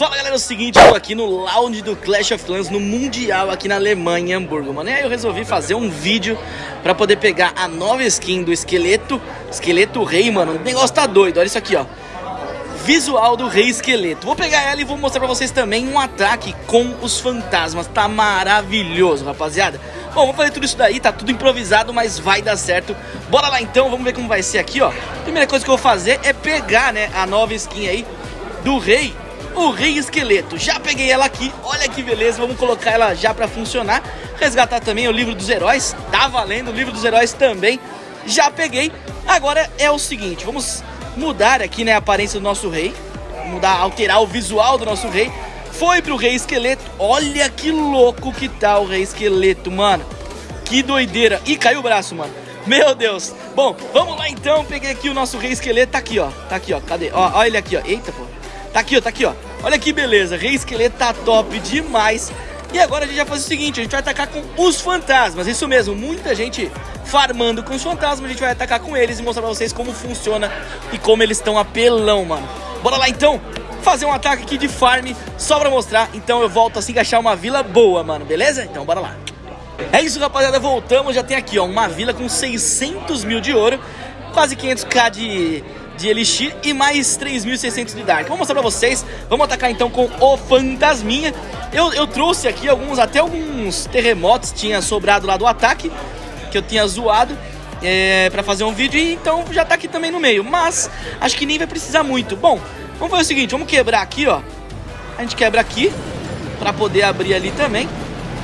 Fala galera, é o seguinte, eu tô aqui no lounge do Clash of Clans no Mundial aqui na Alemanha, em Hamburgo, mano. E aí eu resolvi fazer um vídeo pra poder pegar a nova skin do esqueleto, esqueleto rei, mano. O negócio tá doido, olha isso aqui, ó. Visual do rei esqueleto. Vou pegar ela e vou mostrar pra vocês também um ataque com os fantasmas. Tá maravilhoso, rapaziada. Bom, vamos fazer tudo isso daí, tá tudo improvisado, mas vai dar certo. Bora lá então, vamos ver como vai ser aqui, ó. Primeira coisa que eu vou fazer é pegar, né, a nova skin aí do rei o Rei Esqueleto. Já peguei ela aqui, olha que beleza, vamos colocar ela já pra funcionar. Resgatar também o Livro dos Heróis, tá valendo, o Livro dos Heróis também. Já peguei. Agora é o seguinte, vamos mudar aqui né, a aparência do nosso rei. Mudar, alterar o visual do nosso rei. Foi pro Rei Esqueleto. Olha que louco que tá o Rei Esqueleto, mano. Que doideira. Ih, caiu o braço, mano. Meu Deus. Bom, vamos lá então. Peguei aqui o nosso Rei Esqueleto. Tá aqui, ó. Tá aqui, ó. Cadê? Ó, olha ele aqui, ó. Eita, pô. Tá aqui, ó, tá aqui, ó. Olha que beleza, Rei Esqueleto tá top demais. E agora a gente vai fazer o seguinte, a gente vai atacar com os fantasmas, isso mesmo, muita gente farmando com os fantasmas, a gente vai atacar com eles e mostrar pra vocês como funciona e como eles estão apelão, mano. Bora lá então, fazer um ataque aqui de farm, só pra mostrar, então eu volto assim que achar uma vila boa, mano, beleza? Então bora lá. É isso, rapaziada, voltamos, já tem aqui, ó, uma vila com 600 mil de ouro, quase 500k de de Elixir e mais 3.600 de Dark. Vou mostrar pra vocês, vamos atacar então com o Fantasminha. Eu, eu trouxe aqui alguns, até alguns terremotos tinha sobrado lá do ataque, que eu tinha zoado. É, pra fazer um vídeo, e então já tá aqui também no meio Mas acho que nem vai precisar muito Bom, vamos fazer o seguinte, vamos quebrar aqui, ó A gente quebra aqui Pra poder abrir ali também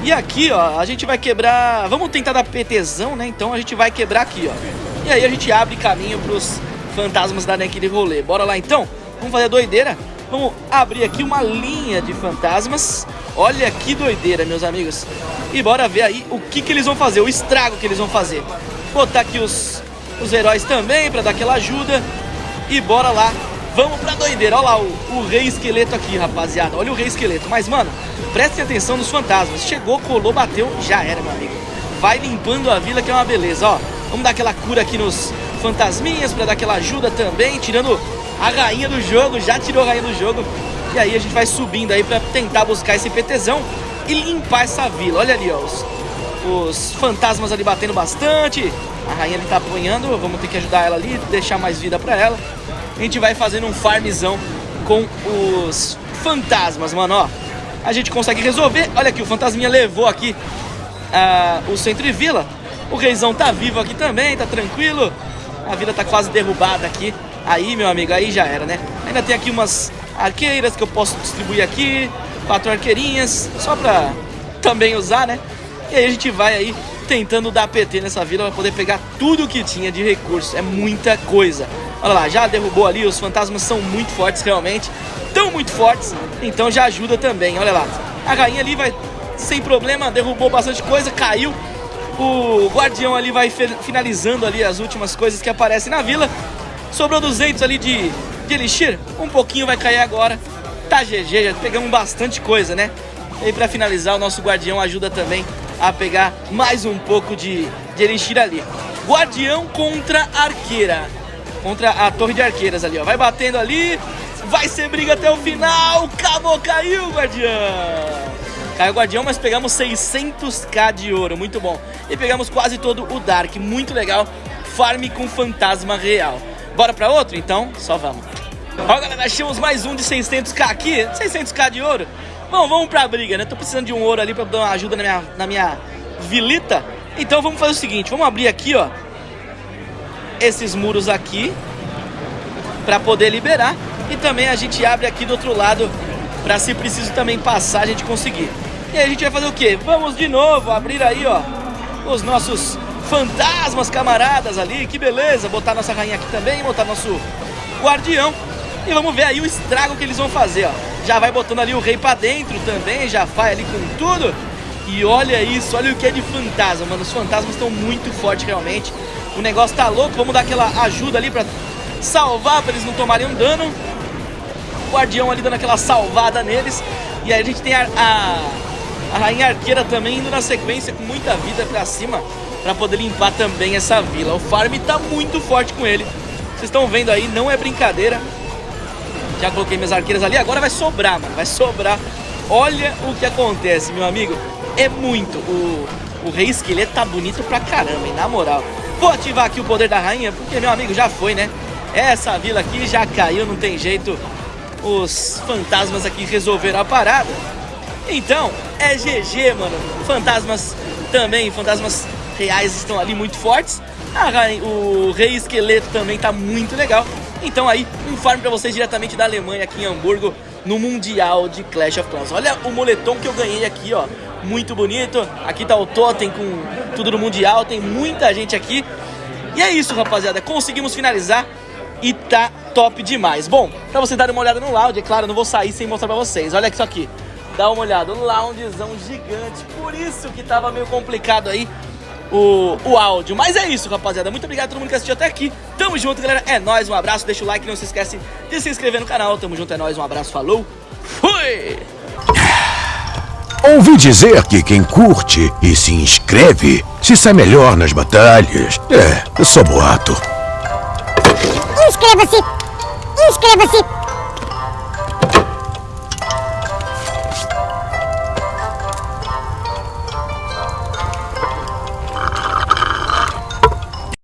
E aqui, ó, a gente vai quebrar Vamos tentar dar PTzão, né, então a gente vai quebrar aqui, ó E aí a gente abre caminho pros fantasmas da naquele rolê. Bora lá então? Vamos fazer a doideira? Vamos abrir aqui uma linha de fantasmas. Olha que doideira, meus amigos. E bora ver aí o que, que eles vão fazer, o estrago que eles vão fazer. Botar aqui os, os heróis também pra dar aquela ajuda. E bora lá. Vamos pra doideira. Olha lá o, o rei esqueleto aqui, rapaziada. Olha o rei esqueleto. Mas, mano, prestem atenção nos fantasmas. Chegou, colou, bateu, já era, meu amigo. Vai limpando a vila que é uma beleza, ó. Vamos dar aquela cura aqui nos, fantasminhas para dar aquela ajuda também, tirando a rainha do jogo, já tirou a rainha do jogo. E aí a gente vai subindo aí para tentar buscar esse PTzão e limpar essa vila. Olha ali, ó, os, os fantasmas ali batendo bastante. A rainha ali tá apanhando, vamos ter que ajudar ela ali, deixar mais vida para ela. A gente vai fazendo um farmzão com os fantasmas, mano, ó. A gente consegue resolver. Olha aqui, o fantasminha levou aqui uh, o centro de vila. O reizão tá vivo aqui também, tá tranquilo. A vida tá quase derrubada aqui. Aí, meu amigo, aí já era, né? Ainda tem aqui umas arqueiras que eu posso distribuir aqui. Quatro arqueirinhas, só pra também usar, né? E aí a gente vai aí tentando dar PT nessa vila pra poder pegar tudo que tinha de recursos. É muita coisa. Olha lá, já derrubou ali, os fantasmas são muito fortes realmente. Tão muito fortes, então já ajuda também, olha lá. A rainha ali vai sem problema, derrubou bastante coisa, caiu. O guardião ali vai finalizando ali as últimas coisas que aparecem na vila. Sobrou 200 ali de, de elixir. Um pouquinho vai cair agora. Tá GG, já pegamos bastante coisa, né? E pra finalizar, o nosso guardião ajuda também a pegar mais um pouco de, de elixir ali. Guardião contra arqueira. Contra a torre de arqueiras ali, ó. Vai batendo ali. Vai ser briga até o final. Acabou, caiu, guardião. Caiu o Guardião, mas pegamos 600k de ouro, muito bom. E pegamos quase todo o Dark, muito legal. Farm com fantasma real. Bora pra outro? Então, só vamos. Ó, galera, achamos mais um de 600k aqui, 600k de ouro. Bom, vamos pra briga, né? Tô precisando de um ouro ali pra dar uma ajuda na minha, na minha vilita. Então vamos fazer o seguinte, vamos abrir aqui, ó. Esses muros aqui. Pra poder liberar. E também a gente abre aqui do outro lado Pra se preciso também passar, a gente conseguir. E aí a gente vai fazer o quê? Vamos de novo abrir aí, ó, os nossos fantasmas camaradas ali, que beleza. Botar nossa rainha aqui também, botar nosso guardião. E vamos ver aí o estrago que eles vão fazer, ó. Já vai botando ali o rei pra dentro também, já vai ali com tudo. E olha isso, olha o que é de fantasma, mano. Os fantasmas estão muito fortes realmente. O negócio tá louco, vamos dar aquela ajuda ali pra salvar, pra eles não tomarem um dano guardião ali dando aquela salvada neles. E aí a gente tem a, a rainha arqueira também indo na sequência com muita vida pra cima pra poder limpar também essa vila. O farm tá muito forte com ele. Vocês estão vendo aí, não é brincadeira. Já coloquei minhas arqueiras ali, agora vai sobrar, mano. Vai sobrar. Olha o que acontece, meu amigo. É muito. O, o rei esqueleto tá bonito pra caramba, hein? Na moral. Vou ativar aqui o poder da rainha, porque, meu amigo, já foi, né? Essa vila aqui já caiu, não tem jeito. Os fantasmas aqui resolveram a parada. Então, é GG, mano. Fantasmas também, fantasmas reais estão ali muito fortes. Rainha, o Rei Esqueleto também tá muito legal. Então aí, um farm pra vocês diretamente da Alemanha aqui em Hamburgo, no Mundial de Clash of Clans. Olha o moletom que eu ganhei aqui, ó. Muito bonito. Aqui tá o totem com tudo do Mundial, tem muita gente aqui. E é isso, rapaziada. Conseguimos finalizar e tá top demais. Bom, pra vocês darem uma olhada no lounge, é claro, eu não vou sair sem mostrar pra vocês. Olha isso aqui. Dá uma olhada, um loungezão gigante. Por isso que tava meio complicado aí o, o áudio. Mas é isso, rapaziada. Muito obrigado a todo mundo que assistiu até aqui. Tamo junto, galera. É nóis, um abraço. Deixa o like, não se esquece de se inscrever no canal. Tamo junto, é nóis, um abraço, falou. Fui! Ouvi dizer que quem curte e se inscreve se sai melhor nas batalhas. É, eu sou boato. Inscreva-se! Inscreva-se!